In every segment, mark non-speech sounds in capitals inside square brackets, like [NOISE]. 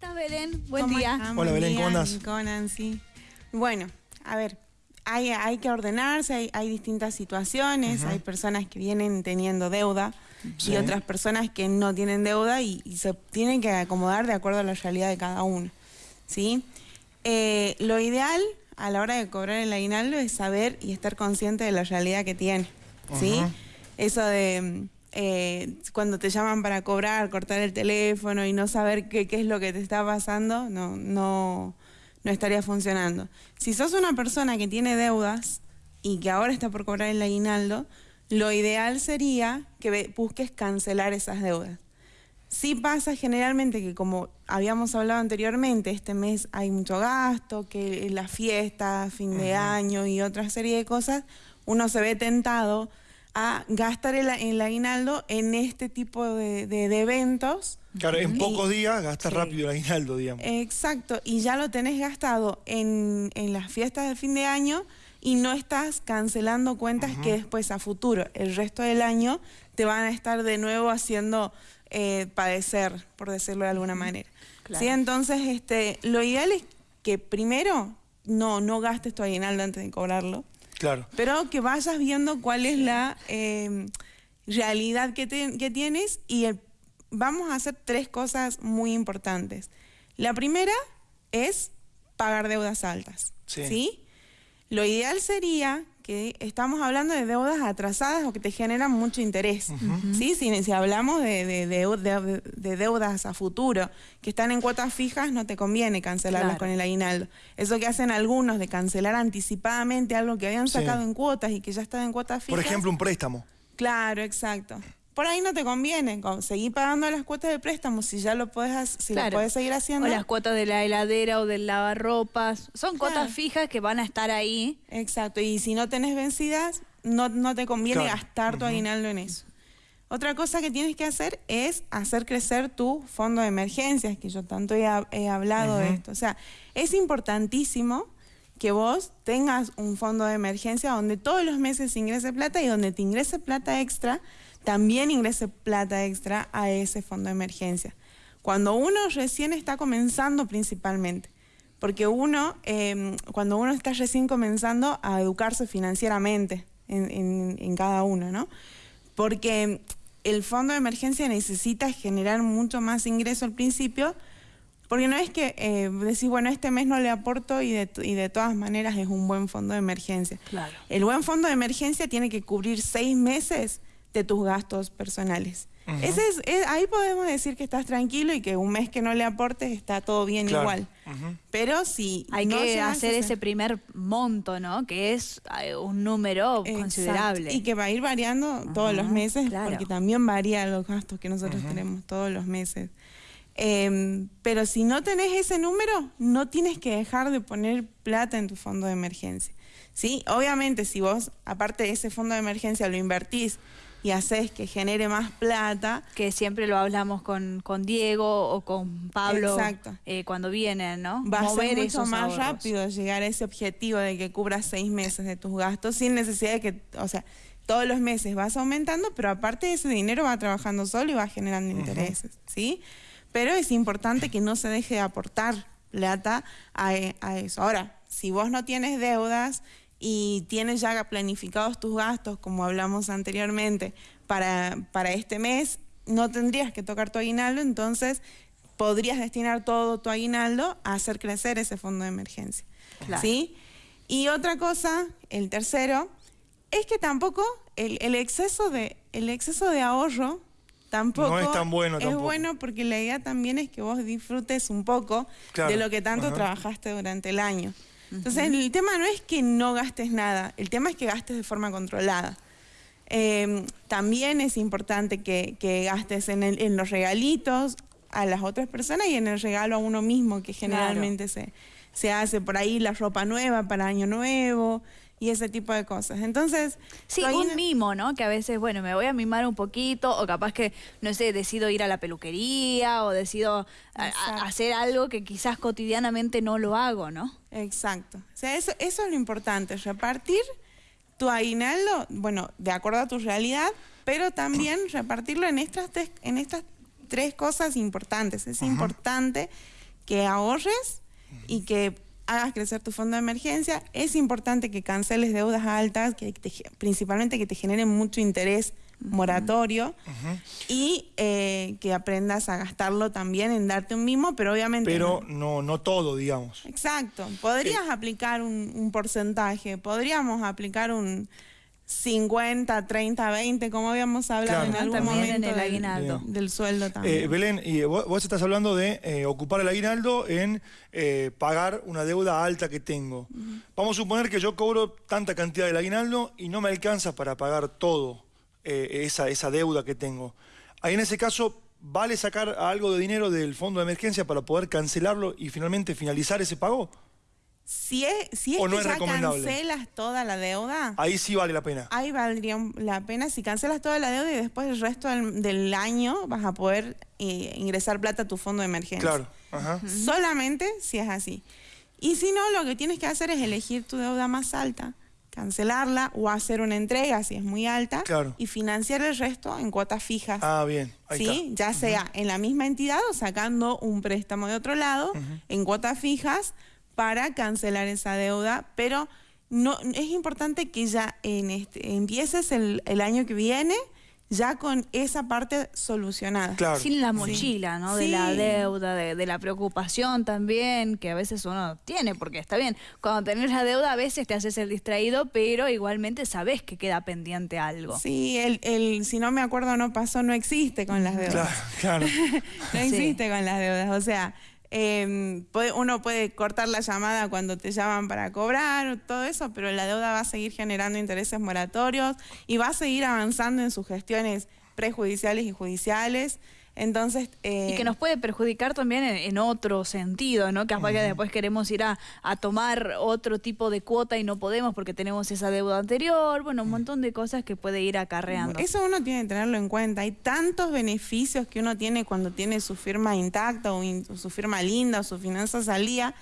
estás, Belén? Buen día. Hola, Belén, ¿cómo? Con Nancy. Bueno, a ver, hay, hay que ordenarse, hay, hay distintas situaciones, hay personas que vienen teniendo deuda Sí. y otras personas que no tienen deuda y, y se tienen que acomodar de acuerdo a la realidad de cada uno. ¿sí? Eh, lo ideal a la hora de cobrar el aguinaldo es saber y estar consciente de la realidad que tiene. ¿sí? Ajá. Eso de eh, cuando te llaman para cobrar, cortar el teléfono y no saber qué, qué es lo que te está pasando, no, no, no estaría funcionando. Si sos una persona que tiene deudas y que ahora está por cobrar el aguinaldo, lo ideal sería que busques cancelar esas deudas. Sí pasa generalmente que como habíamos hablado anteriormente, este mes hay mucho gasto, que la fiesta, fin de año y otra serie de cosas, uno se ve tentado a gastar el, el aguinaldo en este tipo de, de- de eventos. Claro, en Y- pocos días gastas Sí. rápido el aguinaldo, digamos. Exacto, y ya lo tenés gastado en, en las fiestas del fin de año y no estás cancelando cuentas que después a futuro, el resto del año, te van a estar de nuevo haciendo eh, padecer, por decirlo de alguna manera. Claro. ¿Sí? Entonces, este, lo ideal es que primero no, no gastes tu aguinaldo antes de cobrarlo, Claro. pero que vayas viendo cuál es la eh, realidad que, te- que tienes y el- vamos a hacer tres cosas muy importantes. La primera es pagar deudas altas. Sí. ¿sí? Lo ideal sería que estamos hablando de deudas atrasadas o que te generan mucho interés. ¿sí? Si, si hablamos de, de- de- de- de deudas a futuro que están en cuotas fijas, no te conviene cancelarlas Claro. con el aguinaldo. Eso que hacen algunos de cancelar anticipadamente algo que habían Sí. sacado en cuotas y que ya estaba en cuotas fijas. Por ejemplo, un préstamo. Claro, exacto. Por ahí no te conviene con- seguir pagando las cuotas de préstamo si ya lo puedes, si lo Claro. puedes seguir haciendo. O las cuotas de la heladera o del lavarropas. Son cuotas fijas que van a estar ahí. Exacto, y si no tenés vencidas, no, no te conviene Claro. gastar tu aguinaldo en eso. Otra cosa que tienes que hacer es hacer crecer tu fondo de emergencias, que yo tanto he, he hablado de esto. O sea, es importantísimo que vos tengas un fondo de emergencia donde todos los meses ingrese plata y donde te ingrese plata extra, también ingrese plata extra a ese fondo de emergencia. Cuando uno recién está comenzando principalmente, porque uno, eh, cuando uno está recién comenzando a educarse financieramente en, en- en cada uno, ¿no? Porque el fondo de emergencia necesita generar mucho más ingreso al principio, porque no es que eh, decir, bueno, este mes no le aporto y de, y de todas maneras es un buen fondo de emergencia. Claro. El buen fondo de emergencia tiene que cubrir seis meses de tus gastos personales. Ese es, es- ahí podemos decir que estás tranquilo y que un mes que no le aportes está todo bien Claro. igual. Pero si Hay no que hacer ese primer monto, ¿no? Que es eh, un número Exacto. considerable. Y que va a ir variando todos los meses, claro. porque también varían los gastos que nosotros tenemos todos los meses. Em, pero si no tenés ese número, no tienes que dejar de poner plata en tu fondo de emergencia. ¿sí? Obviamente, si vos, aparte de ese fondo de emergencia, lo invertís y haces que genere más plata, que siempre lo hablamos con, con Diego o con Pablo Exacto. eh, cuando vienen, ¿no? va a ser mucho más ahorros. rápido llegar a ese objetivo de que cubras seis meses de tus gastos sin necesidad de que, o sea, todos los meses vas aumentando, pero aparte ese dinero va trabajando solo y va generando intereses, ¿sí? Pero es importante que no se deje de aportar plata a, e- a eso. Ahora, si vos no tienes deudas y tienes ya planificados tus gastos, como hablamos anteriormente, para, para este mes, no tendrías que tocar tu aguinaldo, entonces podrías destinar todo tu aguinaldo a hacer crecer ese fondo de emergencia. Claro. ¿Sí? Y otra cosa, el tercero, es que tampoco el, el exceso de el exceso de ahorro tampoco No es tan bueno es tampoco. bueno porque la idea también es que vos disfrutes un poco Claro. de lo que tanto Ajá. trabajaste durante el año. Entonces el tema no es que no gastes nada, el tema es que gastes de forma controlada. Eh, también es importante que, que gastes en, el- en los regalitos a las otras personas y en el regalo a uno mismo, que generalmente se, se hace por ahí la ropa nueva para año nuevo y ese tipo de cosas. Entonces, Sí, un mimo, ¿no? Que a veces, bueno, me voy a mimar un poquito, o capaz que, no sé, decido ir a la peluquería, o decido a- a- Exacto. hacer algo que quizás cotidianamente no lo hago, ¿no? Exacto. O sea, eso, eso es lo importante, repartir tu aguinaldo, bueno, de acuerdo a tu realidad, pero también repartirlo en estas tres, en estas tres cosas importantes. Es importante que ahorres y que hagas crecer tu fondo de emergencia. Es importante que canceles deudas altas, que principalmente que te generen mucho interés moratorio y eh, que aprendas a gastarlo también en darte un mimo, pero obviamente... Pero no, no, todo, digamos. Exacto. Podrías aplicar un, porcentaje, podríamos aplicar un 50, 30, 20, como habíamos hablado en algún momento en el aguinaldo. Del, sueldo eh, también. Belén, y vos, estás hablando de eh, ocupar el aguinaldo en pagar una deuda alta que tengo. Vamos a suponer que yo cobro tanta cantidad del aguinaldo y no me alcanza para pagar todo. Eh, esa, esa deuda que tengo. Ahí en ese caso, ¿vale sacar algo de dinero del fondo de emergencia para poder cancelarlo y finalmente finalizar ese pago? Si es, si es que ya cancelas toda la deuda... Ahí sí vale la pena. Ahí valdría la pena si cancelas toda la deuda y después el resto del, año vas a poder eh, ingresar plata a tu fondo de emergencia. Claro. Solamente si es así. Y si no, lo que tienes que hacer es elegir tu deuda más alta cancelarla o hacer una entrega si es muy alta y financiar el resto en cuotas fijas. Ah, bien. ¿sí? Ya sea en la misma entidad o sacando un préstamo de otro lado en cuotas fijas para cancelar esa deuda, pero no es importante que ya en este, empieces el, el año que viene ya con esa parte solucionada. Sin la mochila, ¿no? De la deuda, de, la preocupación también, que a veces uno tiene, porque está bien, cuando tenés la deuda a veces te haces el distraído, pero igualmente sabes que queda pendiente algo. Sí, el, el si no me acuerdo no pasó, no existe con las deudas. Claro, claro. [LAUGHS] no existe con las deudas, o sea... Eh, uno puede cortar la llamada cuando te llaman para cobrar, todo eso, pero la deuda va a seguir generando intereses moratorios y va a seguir avanzando en sus gestiones prejudiciales y judiciales. Entonces, y que nos puede perjudicar también en, otro sentido, ¿no? Que que después queremos ir a, tomar otro tipo de cuota y no podemos porque tenemos esa deuda anterior, bueno, un montón de cosas que puede ir acarreando. Eso uno tiene que tenerlo en cuenta. Hay tantos beneficios que uno tiene cuando tiene su firma intacta o, su firma linda o su finanza salía,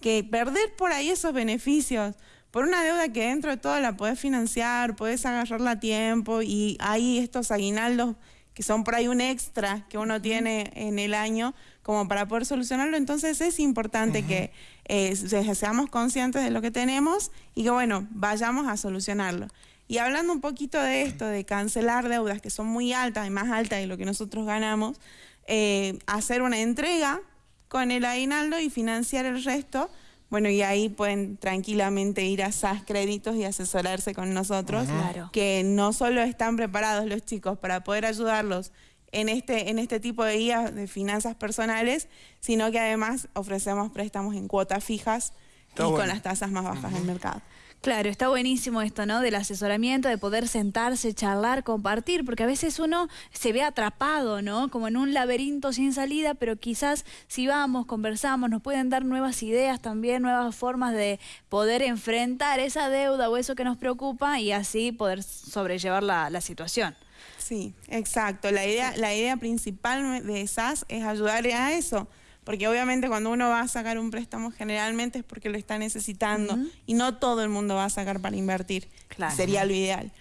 que perder por ahí esos beneficios por una deuda que dentro de todo la podés financiar, podés agarrarla a tiempo y hay estos aguinaldos que son por ahí un extra que uno tiene en el año como para poder solucionarlo. Entonces es importante que eh, seamos conscientes de lo que tenemos y que bueno, vayamos a solucionarlo. Y hablando un poquito de esto, de cancelar deudas que son muy altas y más altas de lo que nosotros ganamos, eh, hacer una entrega con el aguinaldo y financiar el resto bueno, y ahí pueden tranquilamente ir a SAS Créditos y asesorarse con nosotros, que no solo están preparados los chicos para poder ayudarlos en este, en este tipo de guías de finanzas personales, sino que además ofrecemos préstamos en cuotas fijas y con las tasas más bajas del mercado. Claro, está buenísimo esto, ¿no? Del asesoramiento, de poder sentarse, charlar, compartir, porque a veces uno se ve atrapado, ¿no? Como en un laberinto sin salida, pero quizás si vamos, conversamos, nos pueden dar nuevas ideas también, nuevas formas de poder enfrentar esa deuda o eso que nos preocupa y así poder sobrellevar la, la situación. Sí, exacto. La idea, la idea principal de SAS es ayudar a eso porque obviamente cuando uno va a sacar un préstamo generalmente es porque lo está necesitando y no todo el mundo va a sacar para invertir, sería lo ideal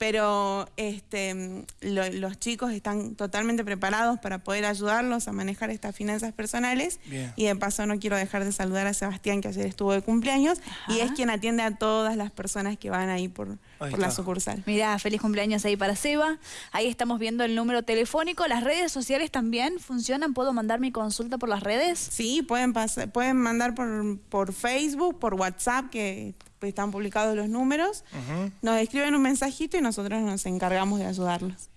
pero este, los chicos están totalmente preparados para poder ayudarlos a manejar estas finanzas personales. Y de paso no quiero dejar de saludar a Sebastián, que ayer estuvo de cumpleaños, y es quien atiende a todas las personas que van ahí por, la sucursal. Mira, feliz cumpleaños ahí para Seba. Ahí estamos viendo el número telefónico. ¿Las redes sociales también funcionan? ¿Puedo mandar mi consulta por las redes? Sí, pueden, pueden mandar por, por Facebook, por WhatsApp, que están publicados los números, nos escriben un mensajito y nosotros nos encargamos de ayudarlos.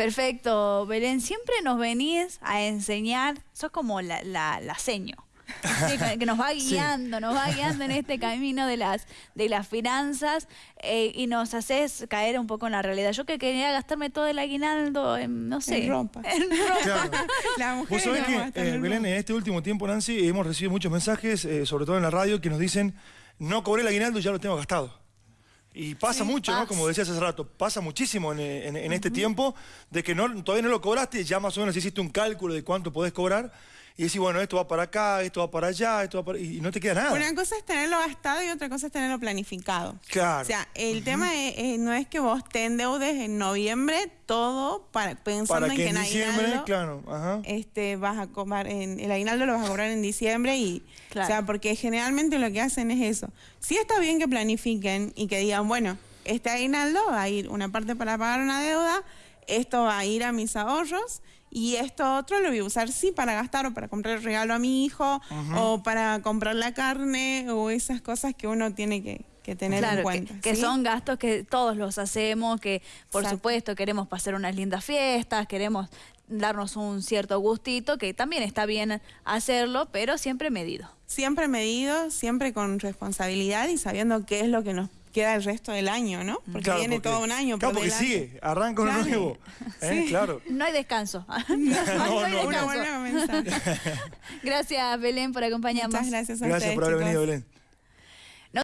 Perfecto, Belén, siempre nos venís a enseñar, sos como la, la, seño. [LAUGHS] que nos va guiando, nos va guiando en este camino de las, de las finanzas eh, y nos haces caer un poco en la realidad. Yo que quería gastarme todo el aguinaldo en, no sé, en ropa. [LAUGHS] En ropa. la mujer Vos que, eh, Belén, en este último tiempo, Nancy, hemos recibido muchos mensajes, eh, sobre todo en la radio, que nos dicen no cobré el aguinaldo y ya lo tengo gastado. Y pasa mucho, ¿no? Como decías hace rato, pasa muchísimo en, este tiempo de que no, todavía no lo cobraste, ya más o menos hiciste un cálculo de cuánto podés cobrar y decís, bueno, esto va para acá, esto va para allá, esto va para... y no te queda nada. Una cosa es tenerlo gastado y otra cosa es tenerlo planificado. Claro. O sea, el tema no es que vos te endeudes en noviembre todo para, pensando para que en que en diciembre, aguinaldo, claro, ajá. este, vas a cobrar, en, el aguinaldo lo vas a cobrar en diciembre y, Claro. o sea, porque generalmente lo que hacen es eso. Sí está bien que planifiquen y que digan, bueno, este aguinaldo va a ir una parte para pagar una deuda, esto va a ir a mis ahorros y esto otro lo voy a usar sí para gastar o para comprar el regalo a mi hijo o para comprar la carne o esas cosas que uno tiene que, que tener Claro, en que, cuenta. que ¿sí? son gastos que todos los hacemos, que por Exacto. supuesto queremos pasar unas lindas fiestas, queremos darnos un cierto gustito, que también está bien hacerlo, pero siempre medido. Siempre medido, siempre con responsabilidad y sabiendo qué es lo que nos queda el resto del año, ¿no? Porque Claro, viene todo un año Claro, por porque sigue, arranca uno Claro. nuevo. [LAUGHS] ¿eh? Sí. Claro. No hay descanso. [LAUGHS] [LAUGHS] no, No, hay no, Uno descanso. Gracias, Belén, por acompañarnos. Muchas gracias a Gracias ustedes, por haber chicos. venido, Belén.